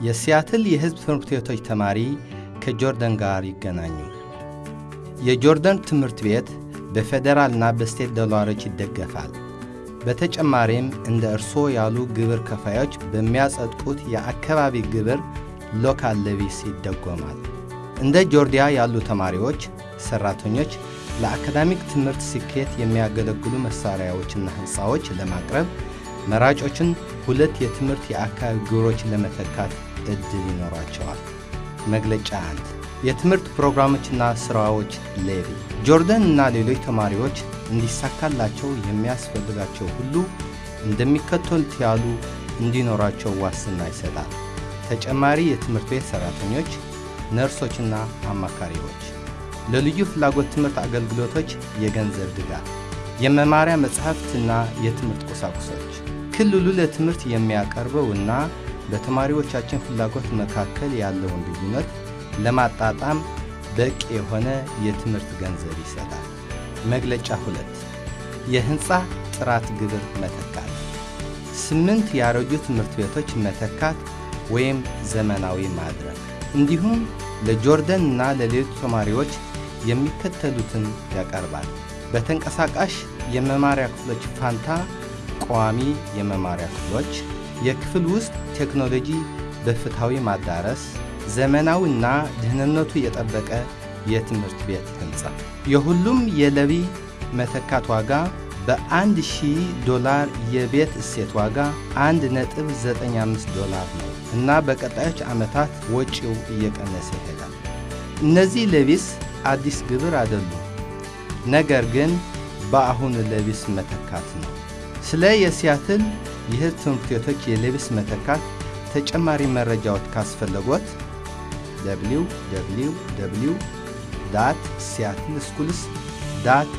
የሲያትል የሕዝብ ትምህርት ቤቶች ተማሪ ከጆርደን ጋር ይገናኙ። የጆርደን ትምህርት ቤት በፌዴራልና በስቴት ዶላሮች ይደገፋል። በተጨማሪም እንደ እርስዎ ያሉ ግብር ከፋዮች በሚያጸድቁት የአካባቢ ግብር local levies ይደጎማል። እንደ ጆርደን ያሉ ተማሪዎች፣ ሠራተኞች ለአካዳሚክ ትምህርት ስኬት የሚያገለግሉ መሣሪያዎችና ሕንፃዎች ለማቅረብ መራጮችን ሁለት የትምህርት የአካባቢ ግብሮች ለመተካት ዕድል ይኖራቸዋል። መግለጫ አንድ የትምህርት ፕሮግራሞችና ሥራዎች ሌቪ ጆርደን እና ሌሎች ተማሪዎች እንዲሳካላቸው የሚያስፈልጋቸው ሁሉ እንደሚከተሉት ያሉ እንዲኖራቸው ዋስትና ይሰጣል። ተጨማሪ የትምህርት ቤት ሠራተኞች፣ ነርሶችና አማካሪዎች፣ ለልዩ ፍላጎት ትምህርት አገልግሎቶች የገንዘብ ድጋፍ፣ የመማሪያ መጻሕፍትና የትምህርት ቁሳቁሶች። ክልሉ ለትምህርት የሚያቀርበው እና በተማሪዎቻችን ፍላጎት መካከል ያለውን ልዩነት ለማጣጣም በቂ የሆነ የትምህርት ገንዘብ ይሰጣል። መግለጫ ሁለት የሕንፃ ጥራት ግብር መተካት ስምንት ያረጁ ትምህርት ቤቶች መተካት ወይም ዘመናዊ ማድረግ እንዲሁም ለጆርደን እና ለሌሎች ተማሪዎች የሚከተሉትን ያቀርባል። በተንቀሳቃሽ የመማሪያ ክፍሎች ፋንታ ቋሚ የመማሪያ ክፍሎች፣ የክፍል ውስጥ ቴክኖሎጂ በፍትሐዊ ማዳረስ፣ ዘመናዊና ደህንነቱ የጠበቀ የትምህርት ቤት ሕንፃ። የሁሉም የለቢ መተካት ዋጋ በአንድ ሺህ ዶላር የቤት እሴት ዋጋ 1.95 ዶላር ነው እና በቀጣዮች ዓመታት ወጪው እየቀነሰ ይሄዳል። እነዚህ levies አዲስ ግብር አይደሉም፣ ነገር ግን በአሁኑ levies መተካት ነው። ስለ የሲያትል የሕዝብ ትምህርት ቤቶች የ levies መተካት ተጨማሪ መረጃዎች ካስፈለጎት www Seattle schools dot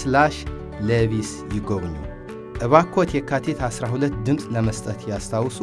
slash levies ይጎብኙ። እባኮት የካቲት 12 ድምፅ ለመስጠት ያስታውሱ።